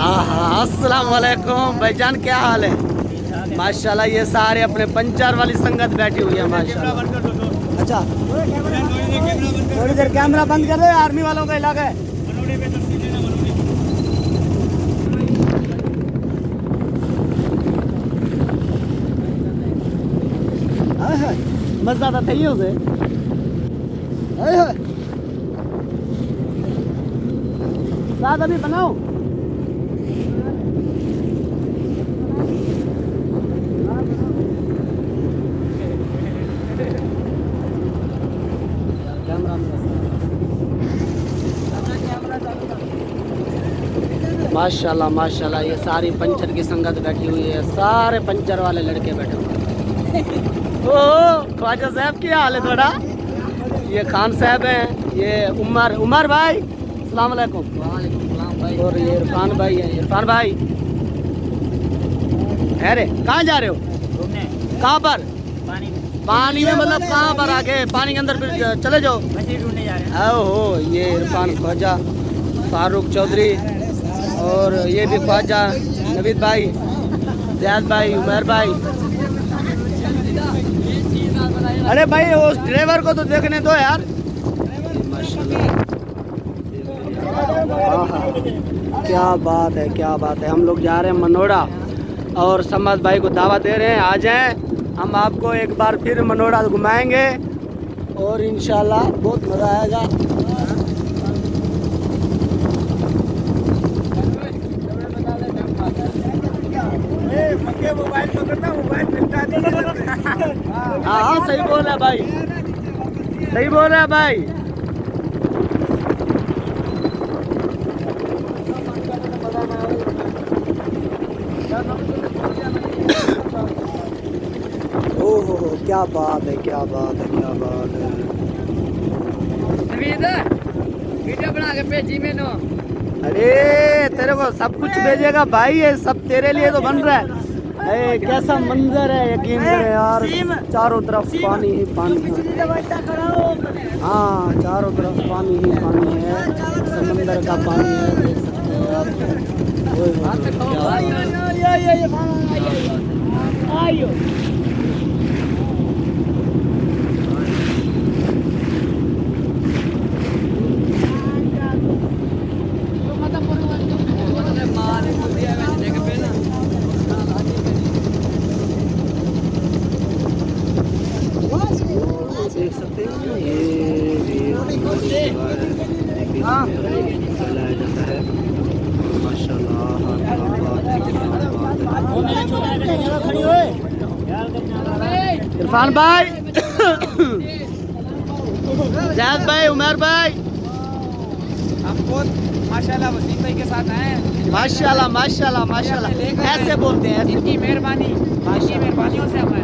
ہاں ہاں السلام علیکم۔ بھائی جان کیا حال ہے؟ ماشاء اللہ یہ سارے اپنے پنچر والی سنگت بیٹھی ہوئی ہے ماشاء اللہ اچھا تھوڑی دیر کیمرہ بند کر دے آرمی والوں کا علاقہ ہے۔ مزہ تو تھی اسے ساتھ ابھی بناؤ۔ ماشاء اللہ ماشاء اللہ یہ ساری پنچر کی سنگت بیٹھی ہوئی ہے۔ سارے پنچر والے لڑکے بیٹھے ہوئے او خواجہ صاحب کیا حال ہے تھوڑا۔ یہ خان صاحب ہیں، یہ عمر عمر بھائی۔ السلام علیکم۔ اور یہ عرفان بھائی ہیں۔ عرفان بھائی۔ ارے کہاں جا رہے ہو؟ کہاں پر؟ پانی۔ میں مطلب کہاں پر آگے؟ پانی کے اندر پھر چلے جاؤ۔ او ہو یہ عرفان خواجہ فاروق چودھری اور یہ بھی خواجہ نوید بھائی زیاد بھائی عمر بھائی۔ ارے بھائی اس ڈرائیور کو تو دیکھنے دو یار۔ کیا بات ہے، کیا بات ہے۔ ہم لوگ جا رہے ہیں منوڑا اور سمد بھائی کو دعوت دے رہے ہیں۔ آ جائیں۔ ہم آپ کو ایک بار پھر منوڑا گھمائیں گے اور انشاءاللہ بہت مزہ آئے گا۔ ہاں ہاں صحیح بول رہا ہے بھائی۔ صحیح بول رہا ہے بھائی او ہو ہو کیا بات ہے کیا بات ہے کیا بات ہے؟ ویڈیو بنا کے بھیجی مینو۔ ارے تیرے کو سب کچھ بھیجے گا بھائی یہ سب تیرے لیے تو بن رہا ہے۔ اے کیسا منظر ہے یقین کرے یار چاروں طرف پانی ہی پانی ہے۔ ہاں چاروں طرف پانی ہی پانی ہے۔ سمندر کا پانی ہے دیکھ سکتے ہیں آپ اوئے ہوئے ہوئے، کیا بات ہے۔ دیکھ سکتے ہیں یہ بھی ہاں چلایا جاتا ہے ماشاء اللہ عرفان بھائی زید بھائی عمر بھائی۔ ہم بہت ماشاء اللہ وسیم بھائی کے ساتھ آئے ہیں۔ ماشاء اللہ ماشاء اللہ ماشاء اللہ ایسے بولتے ہیں ان کی مہربانی ان کی مہربانیوں سے ہم آئے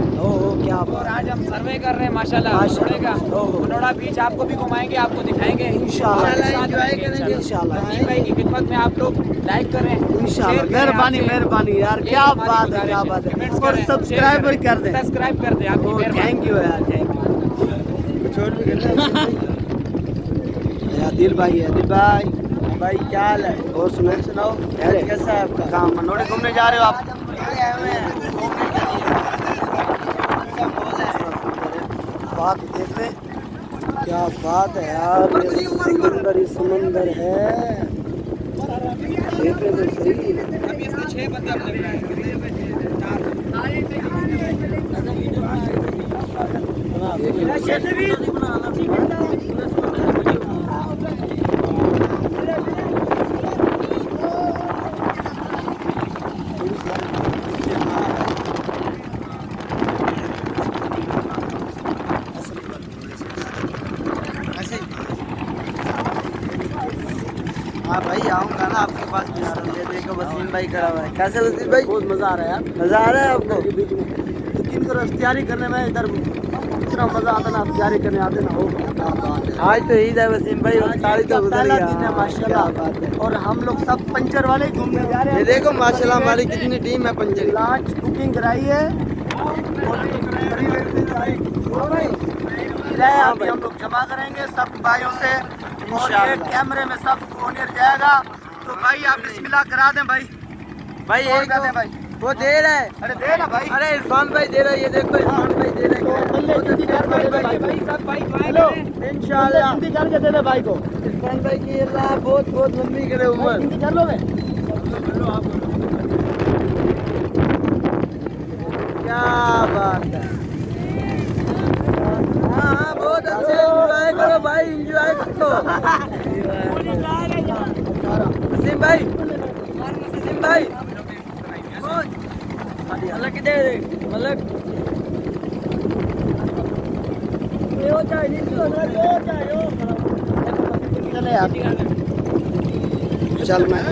کیا اور بات آج ہم سروے کر رہے ہیں ماشاء اللہ ماشاء منوڑے کا۔ منوڑا بیچ آپ کو بھی گھمائیں گے آپ کو دکھائیں گے۔ انشاءاللہ۔ انجوائے کریں گے۔ انشاءاللہ۔ وسیم بھائی کی خدمت میں آپ لوگ لائک کریں۔ انشاءاللہ۔ مہربانی۔ مہربانی یار کیا بات ہے کیا بات ہے۔ اور کریں، سبسکرائب شیئر کر دیں۔ سبسکرائب کر دیں آپ کی مہربانی۔ تھینک یو یار تھینک یو دل بھائی ہے دل بھائی۔ بھائی کیا حال ہے؟ اور سنیں سناؤ کیسا ہے آپ کا؟ کہاں منوڑے گھومنے جا رہے ہو آپ؟ بات دیکھ لیں۔ کیا بات ہے یار یہ سمندر ہی سمندر ہے۔ تو صحیح۔ ہاں بھائی آؤں گا نا آپ کے پاس یہ دیکھو وسیم بھائی کھڑا ہوا ہے۔ کیسے وسیم بھائی؟ بہت مزہ آ رہا ہے یار۔ مزہ آ رہا ہے آپ کو؟ اختیاری کرنے میں ادھر اتنا مزہ آتا نا اختیاری کرنے آتے نا۔ ہو آج تو عید ہے وسیم بھائی تو گزر گیا ماشاء اللہ اور ہم لوگ سب پنچر والے گھومنے جا رہے ہیں۔ یہ دیکھو ماشاء اللہ ہماری کتنی ٹیم ہے پنچر لانچ بکنگ کرائی ہے۔ ہم لوگ جمع کریں گے سب بھائیوں سے۔ اور۔ یہ کیمرے میں سب اونر جائے گا۔ تو بھائی آپ بسم اللہ کرا دیں بھائی۔ بھائی وہ دے رہا ہے۔ ارے دے نا بھائی۔ ارے عرفان بھائی دے رہا ہے یہ دیکھو عرفان بھائی دے رہا ہے۔ کیا بات ہے؟ ہاں, ہاں، بہت اچھے انجوائے کرو بھائی انجوائے کرو۔ بھائی سیم بھائی ملک دے ملک یو چاہیے چل میں